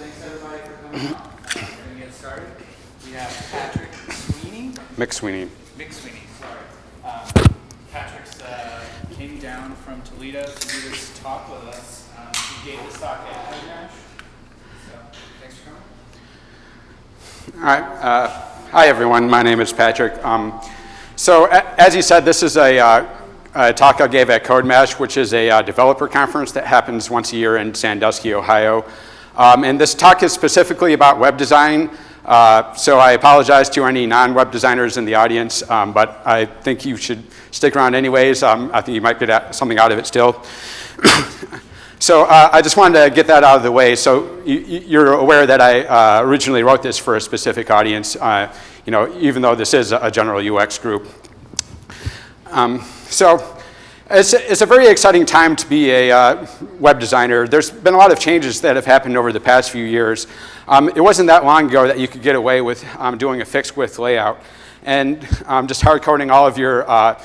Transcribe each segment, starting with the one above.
thanks everybody for coming We're gonna get started. We have Patrick Sweeney, Mick Sweeney. Mick Sweeney, sorry. Um, Patrick's uh, came down from Toledo to do this talk with us. Um, He gave this talk at Nash. So, thanks for coming. All right. Uh, hi, everyone. My name is Patrick. Um, so, a- as you said, this is a, uh, talk I gave at CodeMash, which is a uh, developer conference that happens once a year in Sandusky, Ohio. Um, and this talk is specifically about web design. Uh, so I apologize to any non-web designers in the audience, um, but I think you should stick around anyways. Um, I think you might get something out of it still. So uh, I just wanted to get that out of the way. So you, you're aware that I uh, originally wrote this for a specific audience, uh, you know, even though this is a general UX group. Um, so it's, it's a very exciting time to be a uh, web designer. There's been a lot of changes that have happened over the past few years. Um, it wasn't that long ago that you could get away with um, doing a fixed width layout and um, just hard coding all of your uh,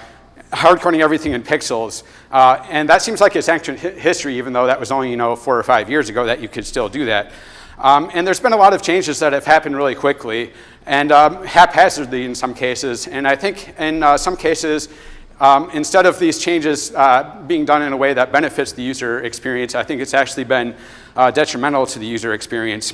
hard coding everything in pixels. Uh, and that seems like it's ancient hi- history, even though that was only, you know, four or five years ago that you could still do that. Um, and there's been a lot of changes that have happened really quickly and um, haphazardly in some cases. And I think in uh, some cases, um, instead of these changes uh, being done in a way that benefits the user experience, I think it's actually been uh, detrimental to the user experience.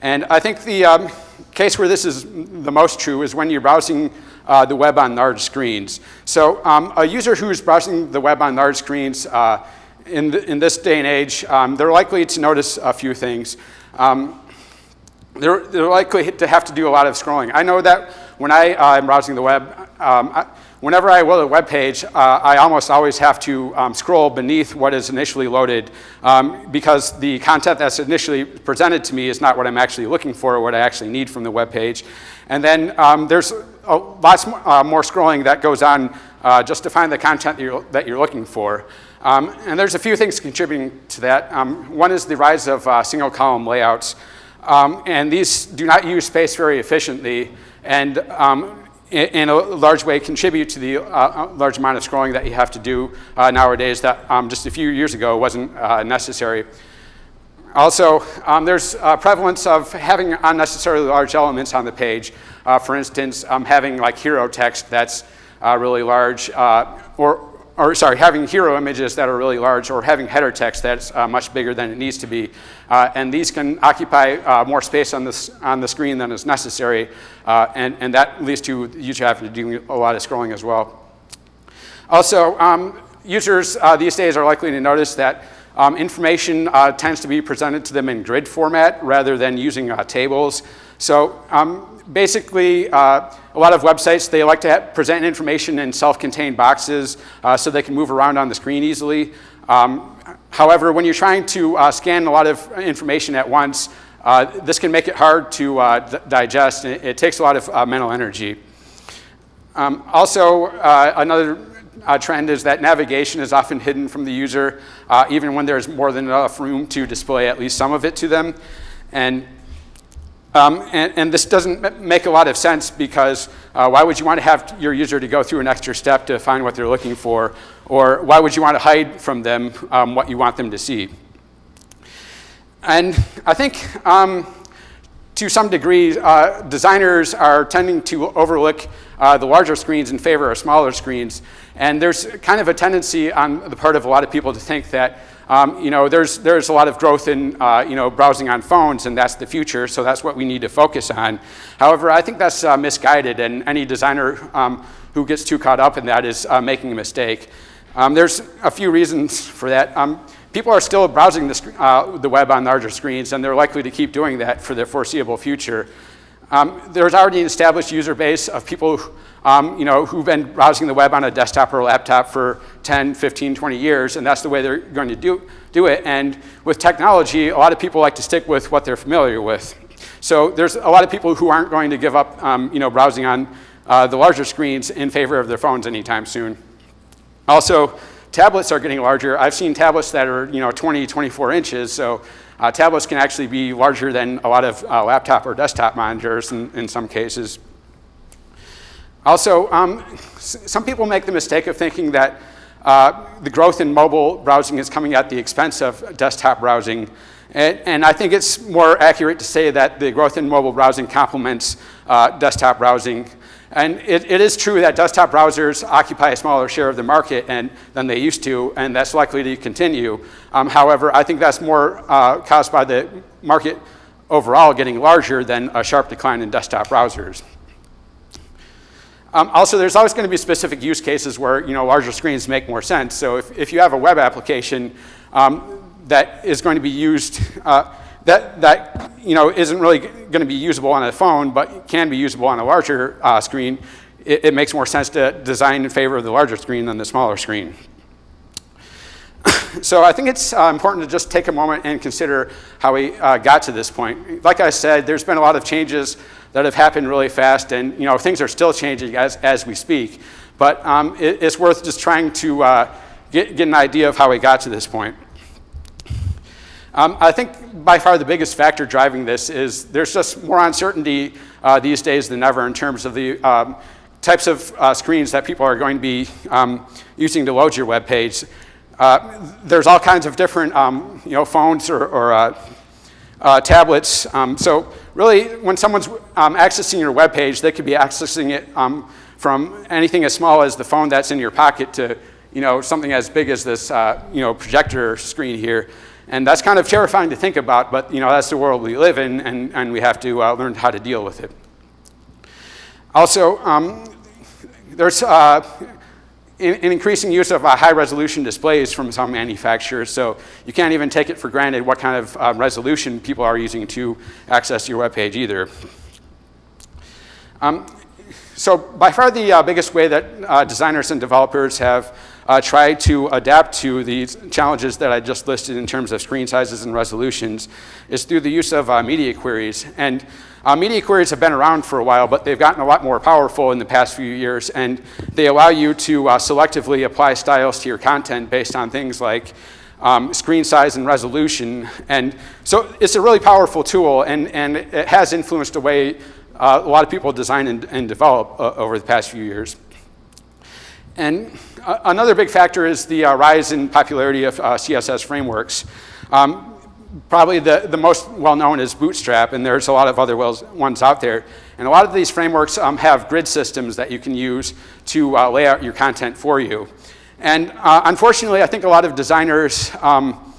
And I think the um, case where this is the most true is when you're browsing uh, the web on large screens. So um, a user who's browsing the web on large screens uh, in, in this day and age, um, they're likely to notice a few things. Um, they're, they're likely to have to do a lot of scrolling. I know that when I uh, am browsing the web, um, I, whenever I load a web page, uh, I almost always have to um, scroll beneath what is initially loaded um, because the content that's initially presented to me is not what I'm actually looking for or what I actually need from the web page. And then um, there's a, lots more, uh, more scrolling that goes on uh, just to find the content that you're, that you're looking for. Um, and there's a few things contributing to that. Um, one is the rise of uh, single column layouts. Um, and these do not use space very efficiently and um, in, a large way contribute to the uh, large amount of scrolling that you have to do uh, nowadays that um, just a few years ago wasn't uh, necessary. Also, um, there's a prevalence of having unnecessarily large elements on the page. Uh, for instance, um, having like hero text that's uh, really large uh, or or sorry, having hero images that are really large or having header text that's uh, much bigger than it needs to be. Uh, and these can occupy uh, more space on, this, on the screen than is necessary. Uh, and, and that leads to the user having to do a lot of scrolling as well. Also, um, users uh, these days are likely to notice that um, information uh, tends to be presented to them in grid format rather than using tables. So um, basically, uh, a lot of websites, they like to present information in self-contained boxes uh, so they can move around on the screen easily. Um, however, when you're trying to uh, scan a lot of information at once, uh, this can make it hard to uh, digest, it, it, takes a lot of uh, mental energy. Um, also, another trend is that navigation is often hidden from the user, even when there's more than enough room to display at least some of it to them. And um, and, and, this doesn't make a lot of sense because uh, why would you want to have your user to go through an extra step to find what they're looking for? Or why would you want to hide from them um, what you want them to see? And I think um, to some degree, uh, designers are tending to overlook uh, the larger screens in favor of smaller screens. And there's kind of a tendency on the part of a lot of people to think that um, you know, there's, there's a lot of growth in, uh, you know, browsing on phones, and that's the future, so that's what we need to focus on. However, I think that's uh, misguided, and any designer um, who gets too caught up in that is uh, making a mistake. Um, there's a few reasons for that. Um, people are still browsing the, uh, the, web on larger screens, and they're likely to keep doing that for the foreseeable future. Um, there's already an established user base of people um, you know, who've been browsing the web on a desktop or a laptop for 10, 15, 20 years, and that's the way they're going to do, do it. And with technology, a lot of people like to stick with what they're familiar with. So there's a lot of people who aren't going to give up, um, you know, browsing on uh, the larger screens in favor of their phones anytime soon. Also, tablets are getting larger. I've seen tablets that are, you know, 20, 24 inches, so uh, tablets can actually be larger than a lot of uh, laptop or desktop monitors in, in some cases. Also, um, some people make the mistake of thinking that uh, the growth in mobile browsing is coming at the expense of desktop browsing. And, and I think it's more accurate to say that the growth in mobile browsing complements uh, desktop browsing. And it, it is true that desktop browsers occupy a smaller share of the market and, than they used to, and that's likely to continue. Um, however, I think that's more uh, caused by the market overall getting larger than a sharp decline in desktop browsers. Um, also, there's always going to be specific use cases where you know, larger screens make more sense. So if, if you have a web application um, that is going to be used, uh, that, that you know, isn't really going to be usable on a phone, but can be usable on a larger uh, screen, it, it, makes more sense to design in favor of the larger screen than the smaller screen. so I think it's uh, important to just take a moment and consider how we uh, got to this point. Like I said, there's been a lot of changes that have happened really fast, and you know, things are still changing as, as we speak. But um, it, it's worth just trying to uh, get, get an idea of how we got to this point. Um, I think by far the biggest factor driving this is there's just more uncertainty uh, these days than ever in terms of the um, types of uh, screens that people are going to be um, using to load your web page. Uh, there's all kinds of different um, you know, phones or, or uh, uh, tablets. Um, so really, when someone's um, accessing your web page, they could be accessing it from anything as small as the phone that's in your pocket to you know, something as big as this uh, you know, projector screen here. And that's kind of terrifying to think about, but you know, that's the world we live in, and, and we have to uh, learn how to deal with it. Also, um, there's uh, an increasing use of uh, high resolution displays from some manufacturers, so you can't even take it for granted what kind of uh, resolution people are using to access your web page either. Um, so by far the uh, biggest way that uh, designers and developers have uh, try to adapt to these challenges that I just listed in terms of screen sizes and resolutions is through the use of uh, media queries. And uh, media queries have been around for a while, but they've gotten a lot more powerful in the past few years, and they allow you to uh, selectively apply styles to your content based on things like um, screen size and resolution. And so it's a really powerful tool, and, and it has influenced the way uh, a lot of people design and, and develop uh, over the past few years. And uh, another big factor is the uh, rise in popularity of uh, CSS frameworks. Um, probably the, the most well-known is Bootstrap, and there's a lot of other ones out there. And a lot of these frameworks um, have grid systems that you can use to uh, lay out your content for you. And uh, unfortunately, I think a lot of designers, um,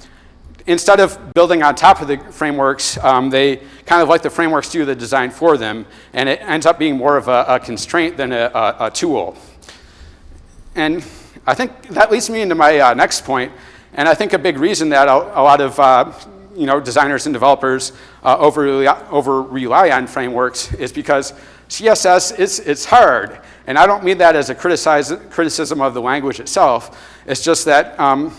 instead of building on top of the frameworks, um, they kind of let the frameworks do the design for them, and it ends up being more of a, a constraint than a, a, a tool. And I think that leads me into my uh, next point. And I think a big reason that a, a lot of uh, you know, designers and developers uh, over, over rely on frameworks is because CSS is it's hard. And I don't mean that as a criticism of the language itself. It's just that um,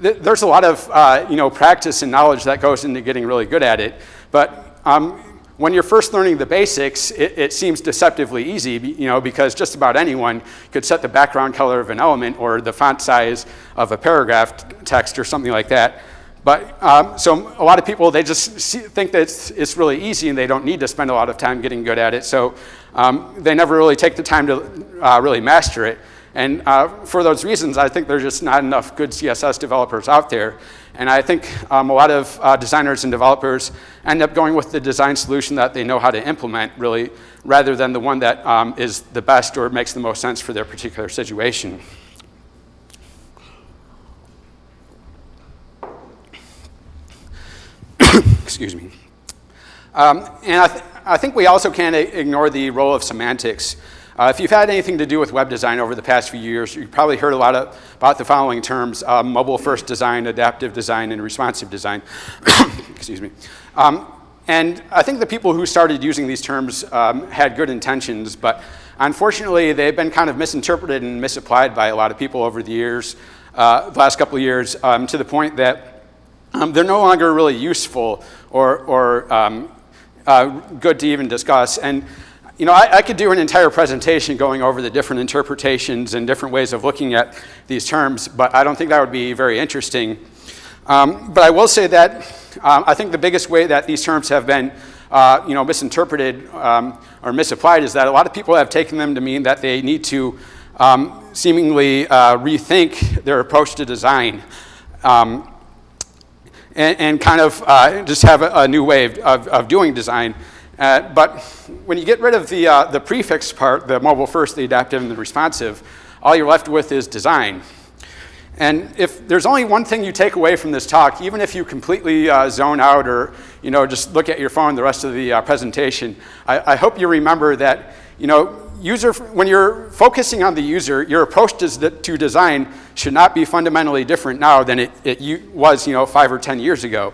th there's a lot of uh, you know, practice and knowledge that goes into getting really good at it. But um, when you're first learning the basics, it, it, seems deceptively easy, you know, because just about anyone could set the background color of an element or the font size of a paragraph text or something like that. But um, so a lot of people, they just see, think that it's, it's, really easy and they don't need to spend a lot of time getting good at it. So um, they never really take the time to uh, really master it. And uh, for those reasons, I think there's just not enough good CSS developers out there. And I think um, a lot of uh, designers and developers end up going with the design solution that they know how to implement, really, rather than the one that um, is the best or makes the most sense for their particular situation. Excuse me. Um, and I, th I think we also can't ignore the role of semantics. Uh, if you've had anything to do with web design over the past few years, you've probably heard a lot of, about the following terms, uh, mobile-first design, adaptive design, and responsive design. Excuse me. Um, and I think the people who started using these terms um, had good intentions, but unfortunately, they've been kind of misinterpreted and misapplied by a lot of people over the years, uh, the last couple of years, um, to the point that um, they're no longer really useful or, or um, uh, good to even discuss. And you know, I, I, could do an entire presentation going over the different interpretations and different ways of looking at these terms, but I don't think that would be very interesting. Um, but I will say that um, I think the biggest way that these terms have been uh, you know, misinterpreted um, or misapplied is that a lot of people have taken them to mean that they need to um, seemingly uh, rethink their approach to design. Um, and, and, kind of uh, just have a, a, new way of, of, of doing design. Uh, but when you get rid of the, uh, the prefix part, the mobile first, the adaptive, and the responsive, all you're left with is design. And if there's only one thing you take away from this talk, even if you completely uh, zone out or you know, just look at your phone the rest of the uh, presentation, I, I, hope you remember that you know, user, when you're focusing on the user, your approach to, to design should not be fundamentally different now than it, it was you know, five or 10 years ago.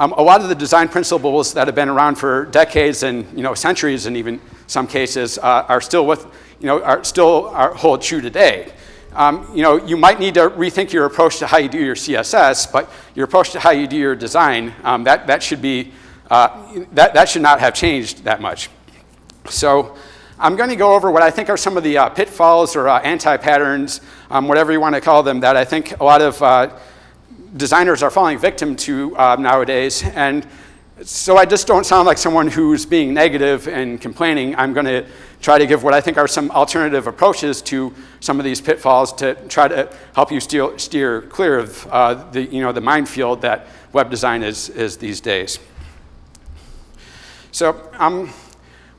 Um, a lot of the design principles that have been around for decades and you know, centuries and even some cases uh, are still with, you know, are still are, hold true today um, you know, you might need to rethink your approach to how you do your CSS, but your approach to how you do your design, um, that, that should be, uh, that, that should not have changed that much. So I'm going to go over what I think are some of the uh, pitfalls or uh, anti-patterns, um, whatever you want to call them, that I think a lot of uh, designers are falling victim to uh, nowadays. And so I just don't sound like someone who's being negative and complaining. I'm going to try to give what I think are some alternative approaches to some of these pitfalls to try to help you steer, steer clear of uh, the, you know, the minefield that web design is, is these days. So um,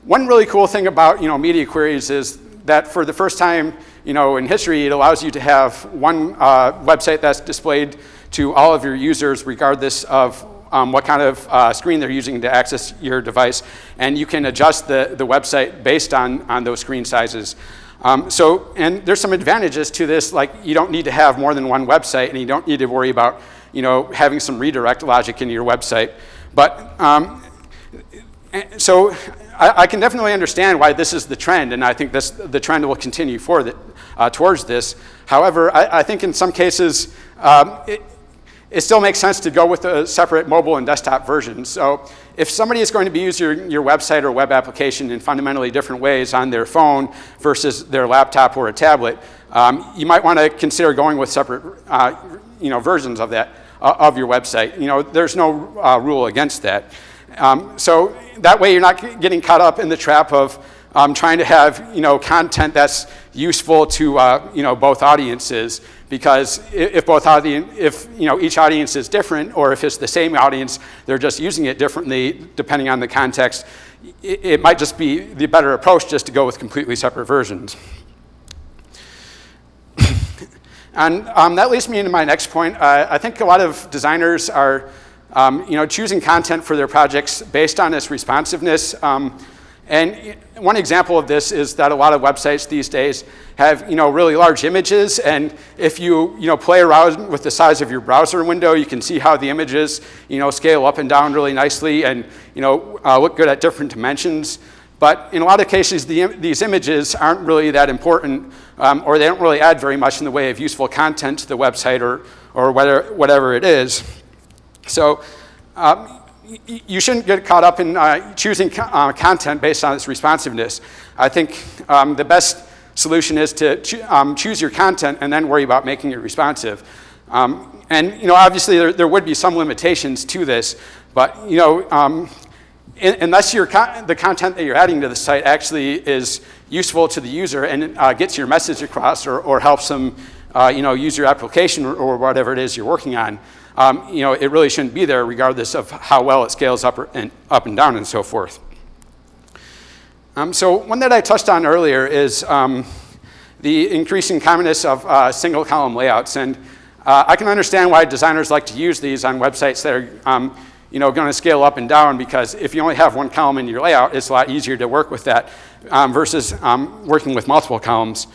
one really cool thing about you know, media queries is that for the first time you know, in history, it allows you to have one uh, website that's displayed to all of your users regardless of um, what kind of uh, screen they're using to access your device, and you can adjust the, the website based on, on those screen sizes. Um, so, and there's some advantages to this, like you don't need to have more than one website, and you don't need to worry about, you know, having some redirect logic in your website. But, um, so I, I, can definitely understand why this is the trend, and I think this, the trend will continue for the, uh, towards this. However, I, I, think in some cases, um, it, it still makes sense to go with a separate mobile and desktop version. So if somebody is going to be using your, website or web application in fundamentally different ways on their phone versus their laptop or a tablet, um, you might want to consider going with separate uh, you know, versions of that, uh, of your website. You know, there's no uh, rule against that. Um, so that way you're not getting caught up in the trap of um, trying to have you know, content that's useful to uh, you know, both audiences because if both audience, if you know, each audience is different or if it's the same audience, they're just using it differently depending on the context, it, might just be the better approach just to go with completely separate versions. and um, that leads me into my next point. Uh, I think a lot of designers are um, you know, choosing content for their projects based on its responsiveness. Um, and one example of this is that a lot of websites these days have you know, really large images, and if you, you know, play around with the size of your browser window, you can see how the images you know, scale up and down really nicely and you know, uh, look good at different dimensions. But in a lot of cases, the, these images aren't really that important, um, or they don't really add very much in the way of useful content to the website or, or whatever, whatever it is. So um, you shouldn't get caught up in uh, choosing co uh, content based on its responsiveness. I think um, the best solution is to cho um, choose your content and then worry about making it responsive. Um, and you know, obviously there, there, would be some limitations to this, but you know, um, in, unless the content that you're adding to the site actually is useful to the user and uh, gets your message across or, or helps them uh, you know, use your application or, or whatever it is you're working on, um, you know, it really shouldn't be there regardless of how well it scales up, and, up and down and so forth. Um, so one that I touched on earlier is um, the increasing commonness of uh, single column layouts. And uh, I can understand why designers like to use these on websites that are um, you know, going to scale up and down because if you only have one column in your layout, it's a lot easier to work with that um, versus um, working with multiple columns.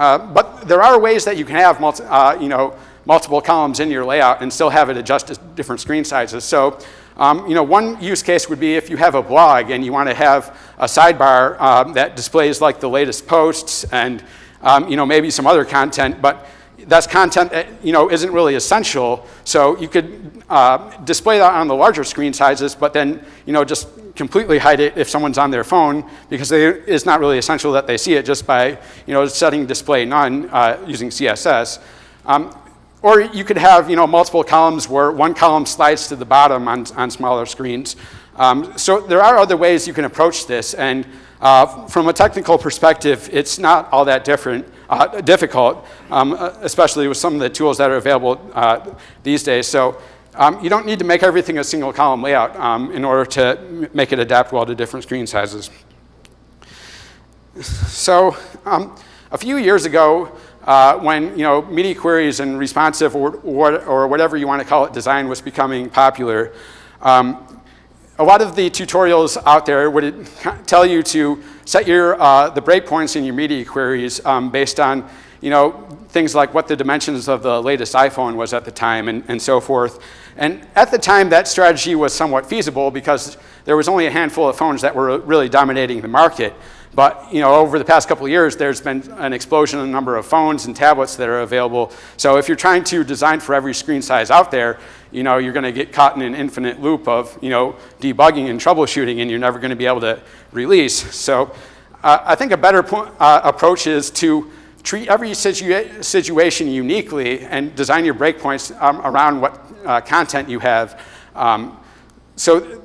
Uh, but there are ways that you can have multi, uh, you know, multiple columns in your layout and still have it adjust to different screen sizes. So um, you know, one use case would be if you have a blog and you want to have a sidebar um, that displays like the latest posts and um, you know, maybe some other content, but that's content that you know, isn't really essential. So you could uh, display that on the larger screen sizes, but then you know, just completely hide it if someone's on their phone because they, it's not really essential that they see it just by you know, setting display none uh, using CSS. Um, or you could have you know, multiple columns where one column slides to the bottom on, on smaller screens. Um, so there are other ways you can approach this. And Uh, from a technical perspective, it's not all that different, uh, difficult, um, especially with some of the tools that are available uh, these days. So um, you don't need to make everything a single column layout um, in order to make it adapt well to different screen sizes. So um, a few years ago, uh, when you know media queries and responsive or, or, or, whatever you want to call it design was becoming popular, um, a lot of the tutorials out there would tell you to set your, uh, the breakpoints in your media queries um, based on you know, things like what the dimensions of the latest iPhone was at the time and, and so forth. And at the time, that strategy was somewhat feasible because there was only a handful of phones that were really dominating the market. But you know, over the past couple of years, there's been an explosion in the number of phones and tablets that are available. So if you're trying to design for every screen size out there, you know, you're going to get caught in an infinite loop of you know, debugging and troubleshooting, and you're never going to be able to release. So uh, I think a better uh, approach is to treat every situa situation uniquely and design your breakpoints um, around what uh, content you have. Um, so,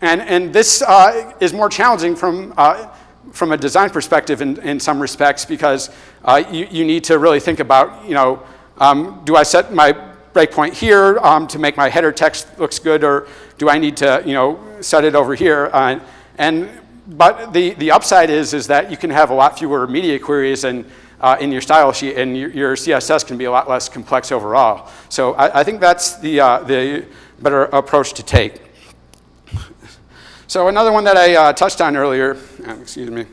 and, and this uh, is more challenging from uh, from a design perspective in, in some respects because uh, you, you need to really think about, you know, um, do I set my breakpoint here um, to make my header text looks good or do I need to, you know, set it over here? Uh, and, but the, the upside is, is that you can have a lot fewer media queries and uh, in your style sheet and your, your, CSS can be a lot less complex overall. So I, I think that's the, uh, the better approach to take. So another one that I uh, touched on earlier, um, excuse me.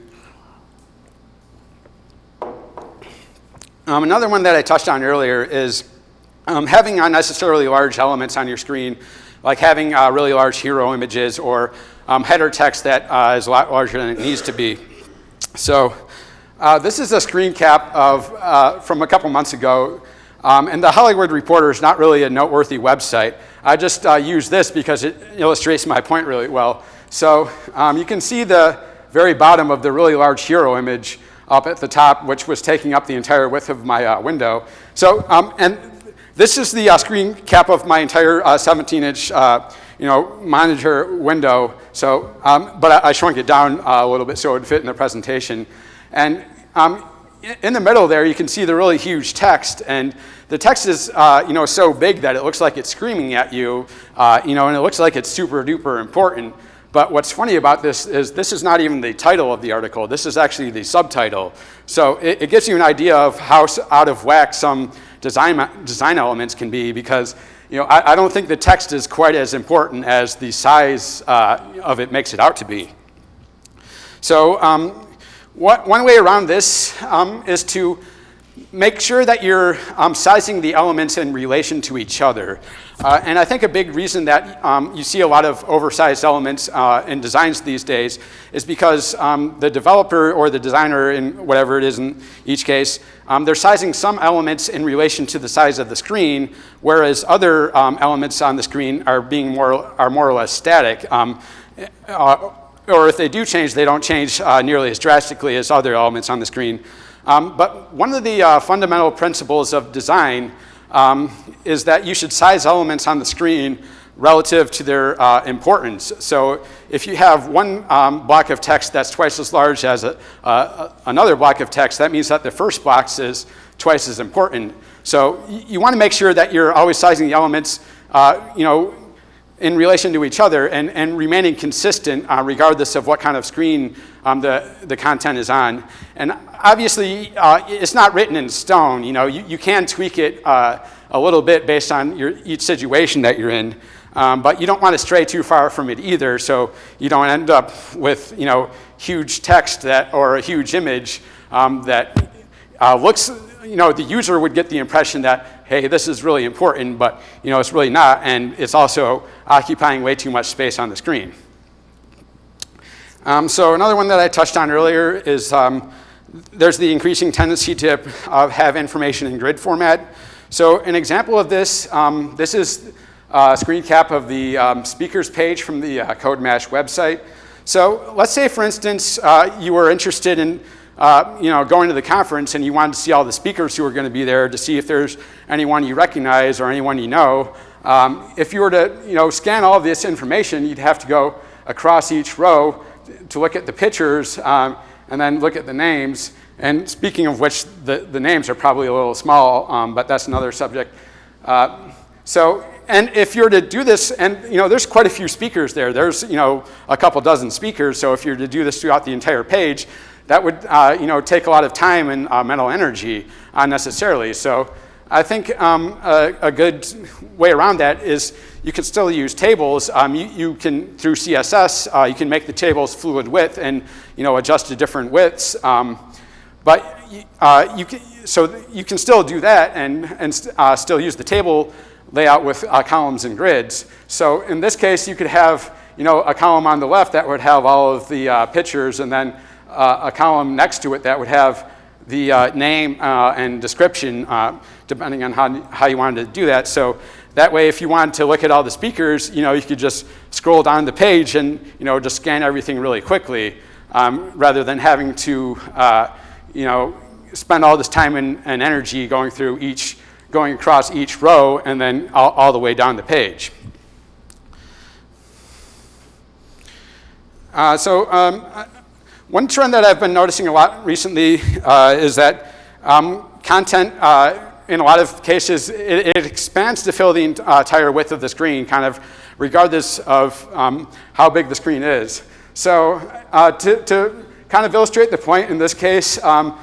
Um, another one that I touched on earlier is um, having unnecessarily large elements on your screen, like having uh, really large hero images or um, header text that uh, is a lot larger than it needs to be. So uh, this is a screen cap of, uh, from a couple months ago. Um, and the Hollywood Reporter is not really a noteworthy website. I just uh, use this because it illustrates my point really well. So um, you can see the very bottom of the really large hero image up at the top, which was taking up the entire width of my uh, window. So, um, and this is the uh, screen cap of my entire 17-inch, uh, you know, monitor window. So, um, but I, I, shrunk it down uh, a little bit so it would fit in the presentation. And um, in the middle there, you can see the really huge text, and the text is, uh, you know, so big that it looks like it's screaming at you, uh, you know, and it looks like it's super duper important. But what's funny about this is this is not even the title of the article. This is actually the subtitle. So it, it gives you an idea of how out of whack some design, design elements can be because you know, I, I don't think the text is quite as important as the size uh, of it makes it out to be. So um, what, one way around this um, is to make sure that you're um, sizing the elements in relation to each other. Uh, and I think a big reason that um, you see a lot of oversized elements uh, in designs these days is because um, the developer or the designer, in whatever it is in each case, um, they're sizing some elements in relation to the size of the screen, whereas other um, elements on the screen are being more are more or less static. Um, uh, or if they do change, they don't change uh, nearly as drastically as other elements on the screen. Um, but one of the uh, fundamental principles of design um, is that you should size elements on the screen relative to their uh, importance. So if you have one um, block of text that's twice as large as a, uh, another block of text, that means that the first box is twice as important. So you want to make sure that you're always sizing the elements, uh, you know, in relation to each other and, and remaining consistent uh, regardless of what kind of screen um, the, the content is on. And obviously, uh, it's not written in stone. You know, you, you can tweak it uh, a little bit based on your, each situation that you're in. Um, but you don't want to stray too far from it either, so you don't end up with you know huge text that or a huge image um, that uh, looks you know the user would get the impression that hey this is really important, but you know it's really not, and it's also occupying way too much space on the screen. Um, so another one that I touched on earlier is um, there's the increasing tendency to uh, have information in grid format. So an example of this, um, this is a screen cap of the um, speakers page from the uh, CodeMash website. So let's say, for instance, uh, you were interested in uh, you know, going to the conference and you wanted to see all the speakers who are going to be there to see if there's anyone you recognize or anyone you know. Um, if you were to you know, scan all of this information, you'd have to go across each row to look at the pictures um, and then look at the names. And speaking of which, the, the names are probably a little small, um, but that's another subject. Uh, so, and if you're to do this, and you know, there's quite a few speakers there. There's you know a couple dozen speakers. So if you're to do this throughout the entire page, that would uh, you know take a lot of time and uh, mental energy unnecessarily. So I think um, a, a, good way around that is you can still use tables. Um, you, you, can through CSS uh, you can make the tables fluid width and you know adjust to different widths. Um, but uh, you can, so you can still do that and, and uh, still use the table layout with uh, columns and grids. So in this case, you could have you know, a column on the left that would have all of the uh, pictures and then uh, a column next to it that would have the name and description depending on how, how you wanted to do that. So that way, if you wanted to look at all the speakers, you know, you could just scroll down the page and you know, just scan everything really quickly um, rather than having to you know, spend all this time and, and energy going through each going across each row and then all, all the way down the page. Uh, so um, one trend that I've been noticing a lot recently uh, is that um, content, uh, in a lot of cases, it, it expands to fill the entire width of the screen, kind of regardless of um, how big the screen is. So uh, to, to, kind of illustrate the point in this case, um,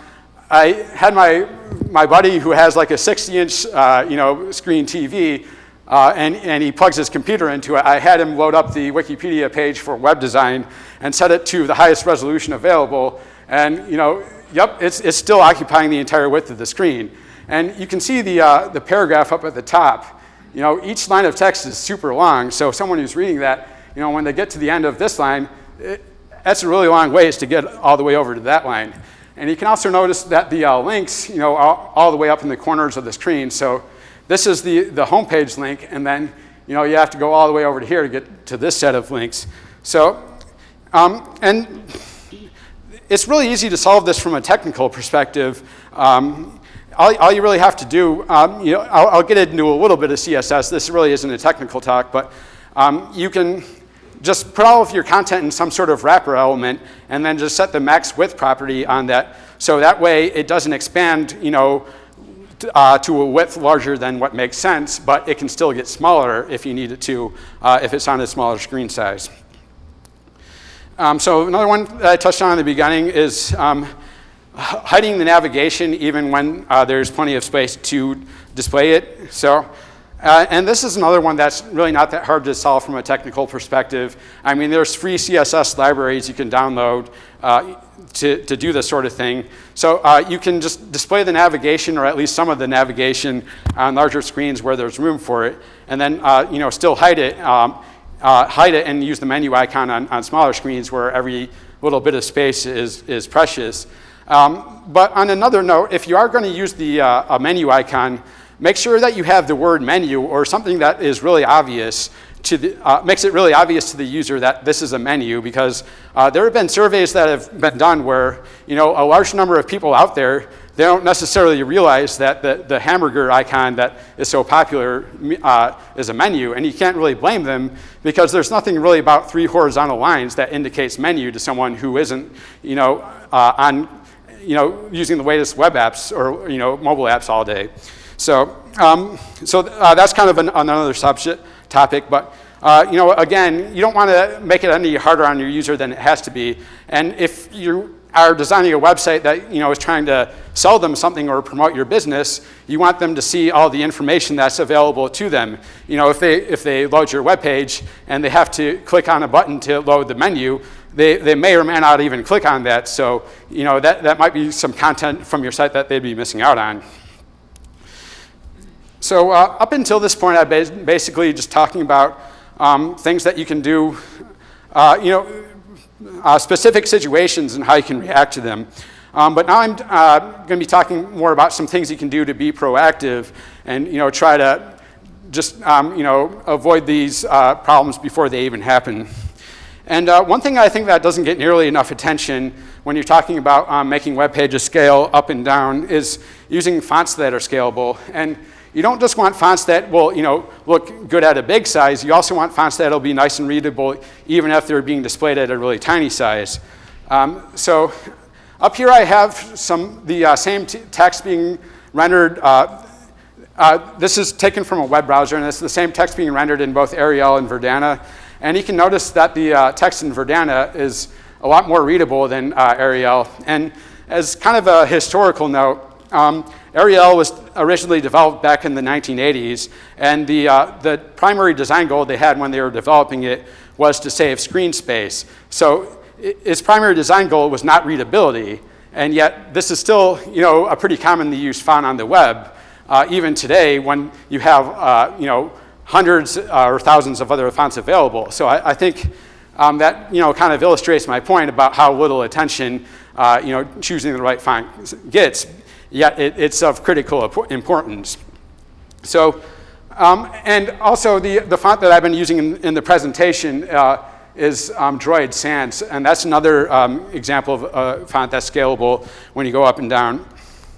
I had my, my buddy who has like a 60 inch uh, you know, screen TV uh, and, and he plugs his computer into it. I had him load up the Wikipedia page for web design and set it to the highest resolution available. And you know, yep, it's, it's still occupying the entire width of the screen. And you can see the, uh, the paragraph up at the top. You know, each line of text is super long, so someone who's reading that, you know, when they get to the end of this line, it, that's a really long ways to get all the way over to that line. And you can also notice that the uh, links, you know, are all the way up in the corners of the screen. So this is the, the homepage link, and then, you know, you have to go all the way over to here to get to this set of links. So, um, and it's really easy to solve this from a technical perspective. Um, all, all, you really have to do, um, you know, I'll, I'll, get into a little bit of CSS. This really isn't a technical talk, but um, you can just put all of your content in some sort of wrapper element and then just set the max width property on that. So that way it doesn't expand, you know, uh, to a width larger than what makes sense, but it can still get smaller if you need it to, uh, if it's on a smaller screen size. Um, so another one that I touched on in the beginning is um, hiding the navigation even when uh, there's plenty of space to display it. So uh, and this is another one that's really not that hard to solve from a technical perspective. I mean, there's free CSS libraries you can download uh, to, to do this sort of thing. So uh, you can just display the navigation or at least some of the navigation on larger screens where there's room for it, and then uh, you know, still hide it, um, uh, hide it and use the menu icon on, on smaller screens where every little bit of space is, is precious. Um, but on another note, if you are going to use the uh, menu icon, make sure that you have the word menu or something that is really obvious to the, uh, makes it really obvious to the user that this is a menu because uh, there have been surveys that have been done where you know a large number of people out there they don't necessarily realize that the, the hamburger icon that is so popular uh, is a menu and you can't really blame them because there's nothing really about three horizontal lines that indicates menu to someone who isn't you know uh, on you know using the latest web apps or you know mobile apps all day. So, um, so uh, that's kind of an, another subject topic, but uh, you know, again, you don't want to make it any harder on your user than it has to be. And if you are designing a website that you know is trying to sell them something or promote your business, you want them to see all the information that's available to them. You know, if they if they load your web page and they have to click on a button to load the menu, they, they may or may not even click on that. So, you know, that, that might be some content from your site that they'd be missing out on. So uh, up until this point, I've been basically just talking about um, things that you can do, uh, you know, uh, specific situations and how you can react to them. Um, but now I'm uh, going to be talking more about some things you can do to be proactive and, you know, try to just, um, you know, avoid these uh, problems before they even happen. And uh, one thing I think that doesn't get nearly enough attention when you're talking about um, making web pages scale up and down is using fonts that are scalable. And you don't just want fonts that will, you know, look good at a big size. You also want fonts that'll be nice and readable even if they're being displayed at a really tiny size. Um, so up here I have some the uh, same text being rendered. Uh, uh, this is taken from a web browser, and it's the same text being rendered in both Arial and Verdana. And you can notice that the uh, text in Verdana is a lot more readable than uh, Arial. And as kind of a historical note, um, Arial was originally developed back in the 1980s, and the, uh, the primary design goal they had when they were developing it was to save screen space. So its primary design goal was not readability, and yet this is still you know, a pretty commonly used font on the web, uh, even today when you have uh, you know, hundreds uh, or thousands of other fonts available. So I, I think um, that you know, kind of illustrates my point about how little attention uh, you know, choosing the right font gets yet it, it's of critical importance. So, um, and also the, the font that I've been using in, in the presentation uh, is um, Droid Sans, and that's another um, example of a font that's scalable when you go up and down.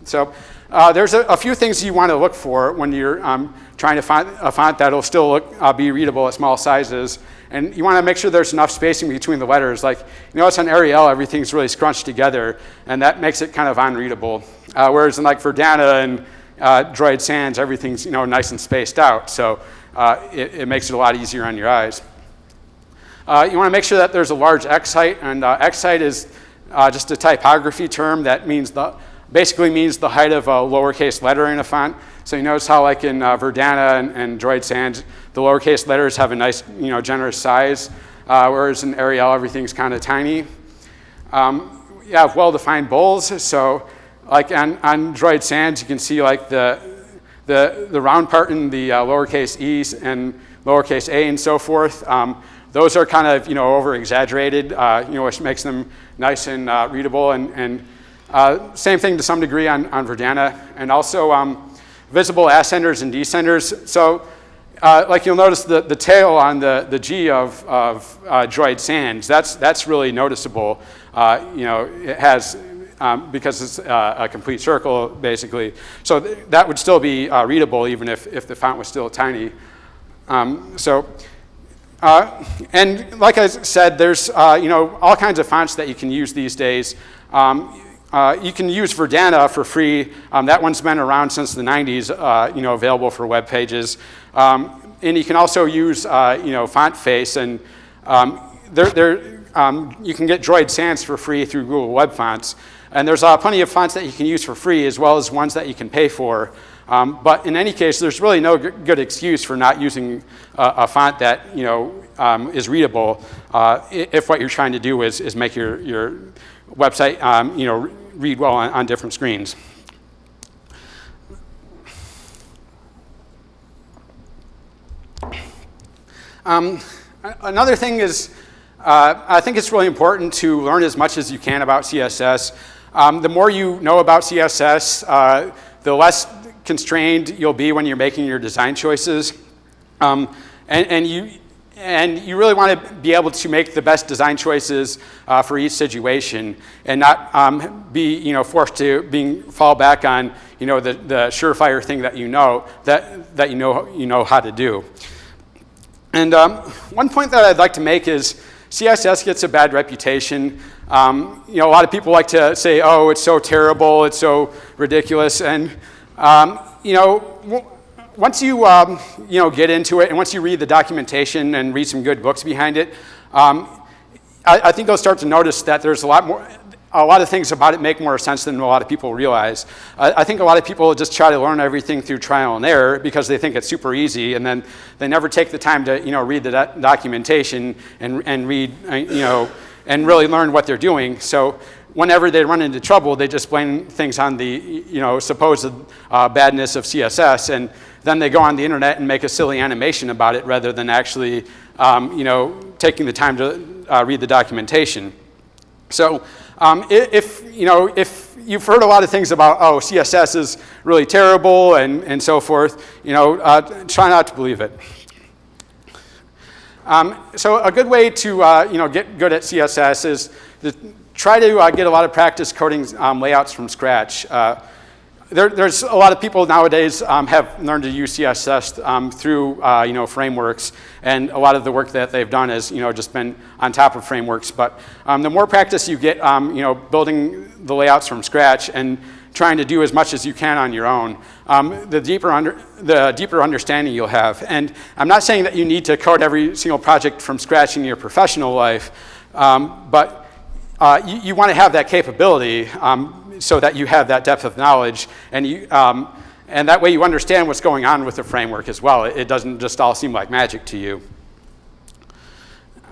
So uh, there's a, a, few things you want to look for when you're um, trying to find a font that'll still look, uh, be readable at small sizes. And you want to make sure there's enough spacing between the letters. Like, you know, it's on Arial, everything's really scrunched together, and that makes it kind of unreadable. Uh, whereas in like Verdana and uh, Droid Sans, everything's, you know, nice and spaced out. So uh, it, it, makes it a lot easier on your eyes. Uh, you want to make sure that there's a large X height, and uh, X height is uh, just a typography term that means the, basically means the height of a lowercase letter in a font. So you notice how like in Verdana and, and Droid Sans, the lowercase letters have a nice, you know, generous size, uh, whereas in Arial, everything's kind of tiny. Um, you have well-defined bowls, so like on, on Droid Sans, you can see like the, the, the round part in the uh, lowercase e's and lowercase a and so forth. Um, those are kind of, you know, over-exaggerated, uh, you know, which makes them nice and uh, readable. And, and uh, same thing to some degree on, on Verdana. And also um, visible ascenders and descenders. So uh, like you'll notice the, the tail on the, the G of, of uh, Droid Sans, that's, that's really noticeable. Uh, you know, it has, um, because it's uh, a complete circle, basically. So th that would still be uh, readable even if, if the font was still tiny. Um, so, uh, and like I said, there's, you know, all kinds of fonts that you can use these days. Um, uh, you can use Verdana for free. Um, that one's been around since the 90s, uh, you know, available for web pages. Um, and you can also use, uh, you know, FontFace, and um, there, there, um, you can get Droid Sans for free through Google Web Fonts. And there's uh, plenty of fonts that you can use for free, as well as ones that you can pay for. Um, but in any case, there's really no good excuse for not using a font that, you know, um, is readable uh, if what you're trying to do is, is make your, your website, you know, read well on, on different screens. Um, another thing is, uh, I think it's really important to learn as much as you can about CSS. Um, the more you know about CSS, uh, the less constrained you'll be when you're making your design choices. Um, and, and you, and you really want to be able to make the best design choices uh, for each situation and not um, be you know, forced to being, fall back on you know, the, the surefire thing that you know, that, that you, know, you know how to do. And um, one point that I'd like to make is CSS gets a bad reputation. Um, you know, a lot of people like to say, oh, it's so terrible, it's so ridiculous. And, um, you know, once you, um, you know, get into it and once you read the documentation and read some good books behind it, um, I, I, think you'll start to notice that there's a lot more, a lot of things about it make more sense than a lot of people realize. I, I think a lot of people just try to learn everything through trial and error because they think it's super easy and then they never take the time to, you know, read the do documentation and, and read, uh, you know, and really learn what they're doing. So whenever they run into trouble, they just blame things on the, you know, supposed uh, badness of CSS and then they go on the internet and make a silly animation about it rather than actually, um, you know, taking the time to uh, read the documentation. So um, if, you know, if you've heard a lot of things about, oh, CSS is really terrible and, and so forth, you know, uh, try not to believe it. Um, so a good way to, uh, you know, get good at CSS is to try to uh, get a lot of practice coding um, layouts from scratch. Uh, there, there's a lot of people nowadays um, have learned to use CSS um, through uh, you know frameworks, and a lot of the work that they've done has you know just been on top of frameworks. But um, the more practice you get, um, you know, building the layouts from scratch and trying to do as much as you can on your own, um, the deeper under, the deeper understanding you'll have. And I'm not saying that you need to code every single project from scratch in your professional life, um, but uh, you, you want to have that capability so that you have that depth of knowledge and you, um, and that way you understand what's going on with the framework as well. It, doesn't just all seem like magic to you.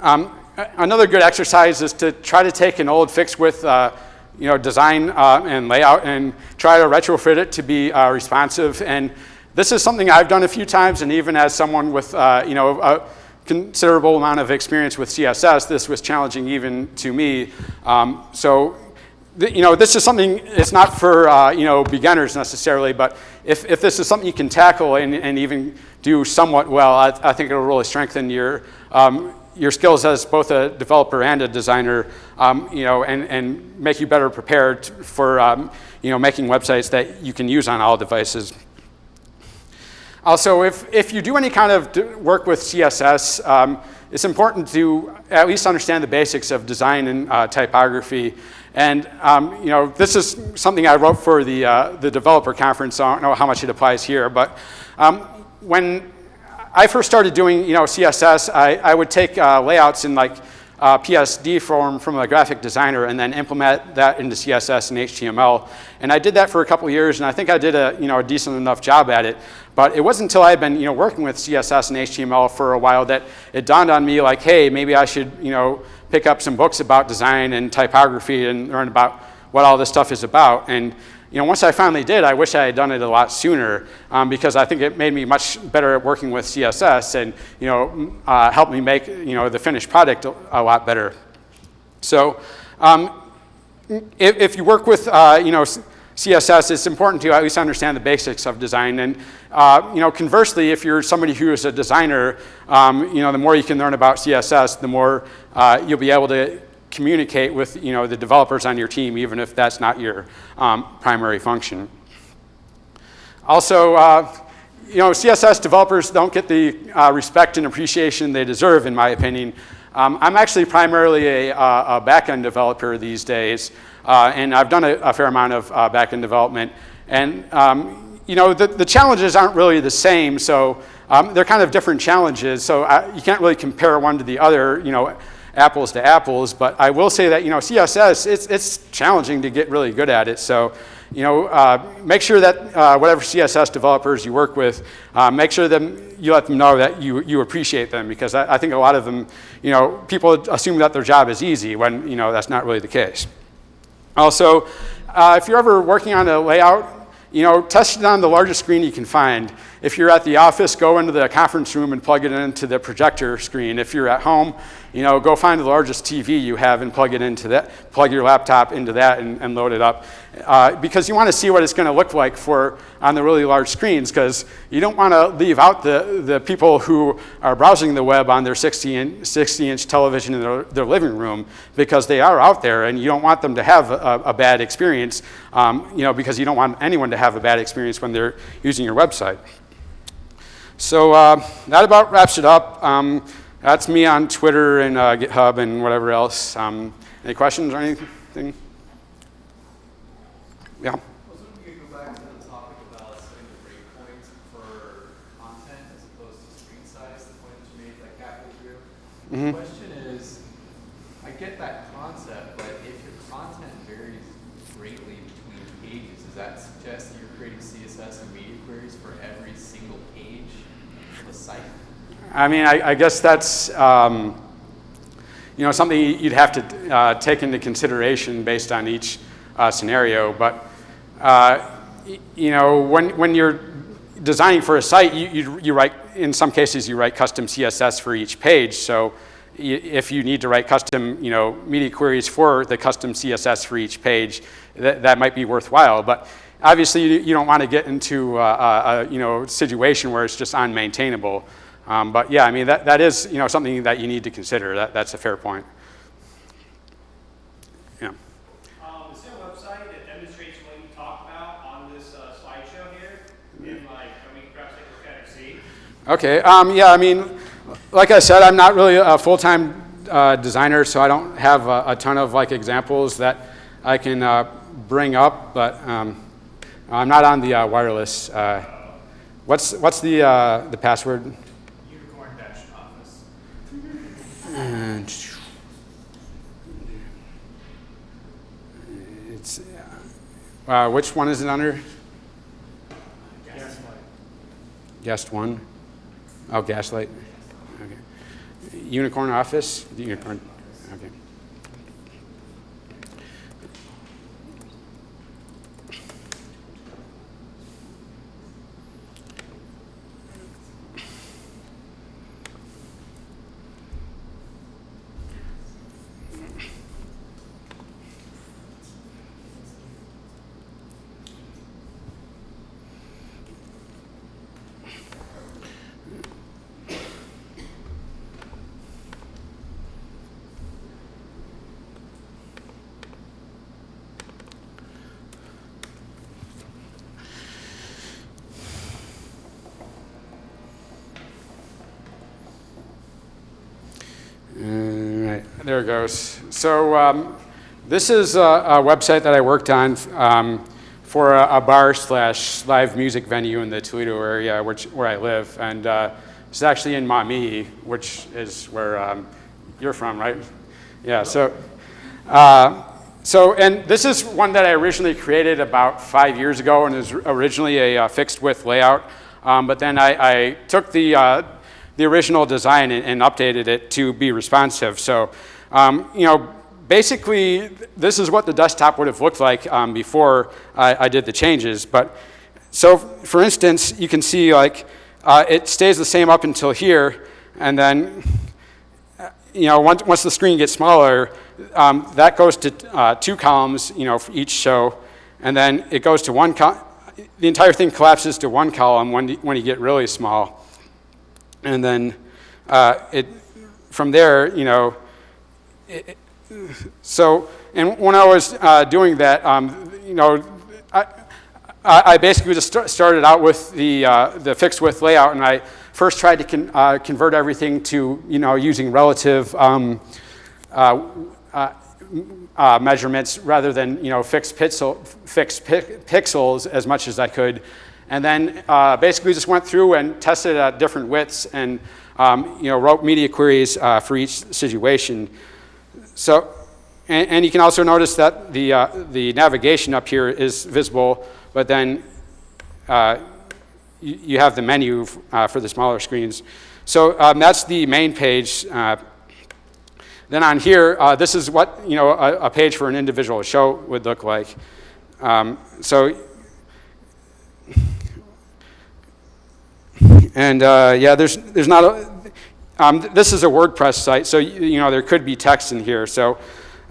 Um, another good exercise is to try to take an old fixed width uh, you know, design uh, and layout and try to retrofit it to be uh, responsive. And this is something I've done a few times, and even as someone with uh, you know, a considerable amount of experience with CSS, this was challenging even to me. Um, so you know, this is something, it's not for, uh, you know, beginners necessarily, but if, if this is something you can tackle and, and even do somewhat well, I, I think it'll really strengthen your, um, your skills as both a developer and a designer, um, you know, and, and make you better prepared for, um, you know, making websites that you can use on all devices. Also, if, if you do any kind of work with CSS, um, it's important to at least understand the basics of design and uh, typography. And um, you know, this is something I wrote for the, uh, the developer conference. So I don't know how much it applies here, but um, when I first started doing you know, CSS, I, I would take uh, layouts in like uh, PSD form from a graphic designer and then implement that into CSS and HTML. And I did that for a couple years, and I think I did a, you know, a decent enough job at it. But it wasn't until I had been you know, working with CSS and HTML for a while that it dawned on me like, hey, maybe I should you know, pick up some books about design and typography and learn about what all this stuff is about. And you know, once I finally did, I wish I had done it a lot sooner um, because I think it made me much better at working with CSS and you know, uh, helped me make you know, the finished product a, lot better. So um, if, if, you work with uh, you know, CSS, it's important to at least understand the basics of design. And uh, you know, conversely, if you're somebody who is a designer, um, you know, the more you can learn about CSS, the more uh, you'll be able to communicate with you know, the developers on your team, even if that's not your um, primary function. Also, uh, you know, CSS developers don't get the uh, respect and appreciation they deserve, in my opinion. Um, I'm actually primarily a, uh, a back-end developer these days, uh, and I've done a, a fair amount of uh, back-end development. And um, you know, the, the challenges aren't really the same, so um, they're kind of different challenges, so I, you can't really compare one to the other, you know, apples to apples, but I will say that, you know, CSS, it's, it's challenging to get really good at it, so, you know, uh, make sure that uh, whatever CSS developers you work with, uh, make sure that you let them know that you, you appreciate them, because I, I think a lot of them, you know, people assume that their job is easy when, you know, that's not really the case. Also, uh, if you're ever working on a layout, you know, test it on the largest screen you can find. If you're at the office, go into the conference room and plug it into the projector screen. If you're at home, you know, go find the largest TV you have and plug it into that, plug your laptop into that and, and load it up. Uh, because you want to see what it's going to look like for on the really large screens because you don't want to leave out the, the people who are browsing the web on their 60 inch, 60 inch television in their, their living room because they are out there and you don't want them to have a, a bad experience, um, you know, because you don't want anyone to have a bad experience when they're using your website. So uh, that about wraps it up. Um, that's me on Twitter and uh, GitHub and whatever else. Um, any questions or anything? Yeah. Mm-hmm. The topic about setting the breakpoints for content as opposed to screen size, the point you made like halfway through. The question is, I get that concept, but if your content varies greatly between pages, does that suggest that you're creating CSS and media queries for every single page of a site? I mean, I, I guess that's um, you know something you'd have to uh, take into consideration based on each uh, scenario. But uh, you know, when when you're designing for a site, you, you, you write in some cases you write custom CSS for each page. So if you need to write custom, you know, media queries for the custom CSS for each page, that, that might be worthwhile. But obviously, you, you don't want to get into a, a, you know situation where it's just unmaintainable. Um, but yeah, I mean that, that is you know something that you need to consider. That, that's a fair point. Yeah. Um, is there a website that demonstrates what you talk about on this uh, Okay, um, yeah, I mean, like I said, I'm not really a full-time uh, designer, so I don't have a, a ton of like examples that I can uh, bring up, but um, I'm not on the uh, wireless. Uh, what's what's the uh, the password? Unicorn dash office. And it's uh, which one is it under? Gaslight. Guest one. Oh, Gaslight. Okay. Unicorn Office. Unicorn. Okay. All right, there it goes. So um, this is a, a website that I worked on um, for a, a bar slash live music venue in the Toledo area, which where I live, and uh, it's actually in Maumee, which is where um, you're from, right? Yeah. So. Uh, so, and this is one that I originally created about five years ago and is originally a uh, fixed width layout. Um, but then I, I took the, uh, the original design and, and, updated it to be responsive. So, um, you know, basically this is what the desktop would have looked like um, before I, I, did the changes. But so, for instance, you can see like uh, it stays the same up until here, and then you know, once, once the screen gets smaller, um, that goes to uh, two columns, you know, for each show, and then it goes to one, the entire thing collapses to one column when, when you get really small. And then uh, it, from there, you know, it, so, and when I was uh, doing that, um, you know, I, I basically just st started out with the, uh, the fixed width layout, and I first tried to con uh, convert everything to, you know, using relative um, uh, uh, uh, measurements rather than, you know, fixed, pixel, fixed pi pixels as much as I could. And then basically just went through and tested at different widths and, um, you know, wrote media queries for each situation. So, and, and, you can also notice that the, the navigation up here is visible, but then you have the menu uh, for the smaller screens. So um, that's the main page. Uh, then on here, uh, this is what you know a, a, page for an individual show would look like. Um, so, and uh, yeah, there's there's not a. Um, this is a WordPress site, so you, know there could be text in here. So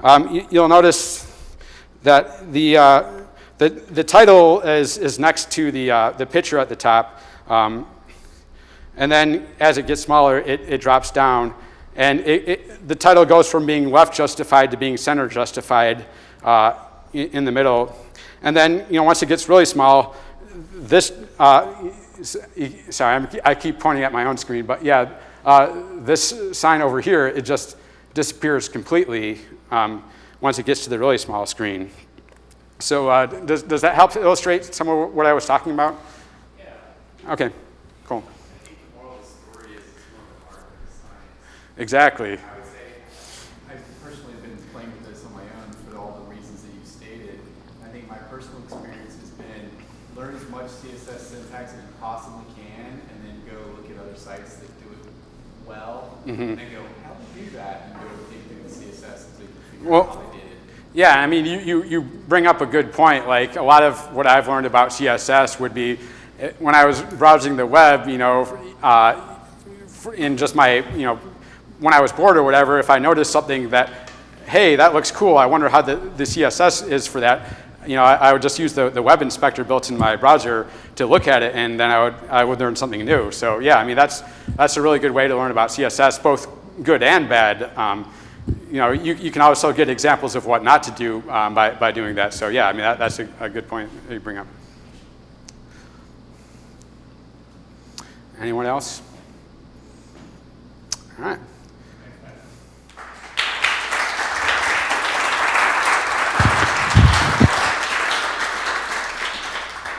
um, you, will notice that the uh, the, the title is, is next to the, uh, the picture at the top. Um, and then as it gets smaller, it, it drops down. And it, it, the title goes from being left justified to being center justified uh, in, in, the middle. And then, you know, once it gets really small, this, uh, sorry, I'm, i keep pointing at my own screen, but yeah, uh, this sign over here, it just disappears completely um, once it gets to the really small screen. So uh, does, does that help illustrate some of what I was talking about? Yeah. Okay, cool. I think the moral of the story is more of art science. Exactly. I would say I've been playing with this on my own for all the reasons that you stated. I think my personal experience has been learn as much CSS syntax as you possibly can and then go look at other sites that do it well mm -hmm. and then go, how do you do that? And go through the CSS until you figure well, out how they did it. Yeah, I mean, you, you, you bring up a good point. Like, a lot of what I've learned about CSS would be eh, when I was browsing the web, you know, uh, in just my, you know, when I was bored or whatever, if I noticed something that, hey, that looks cool, I wonder how the, the CSS is for that, you know, I, I, would just use the, the web inspector built in my browser to look at it, and then I would, I would learn something new. So yeah, I mean, that's, that's a really good way to learn about CSS, both good and bad. Um, you know, you, you can also get examples of what not to do um, by, by doing that. So yeah, I mean, that, that's a, a, good point that you bring up. Anyone else? All right.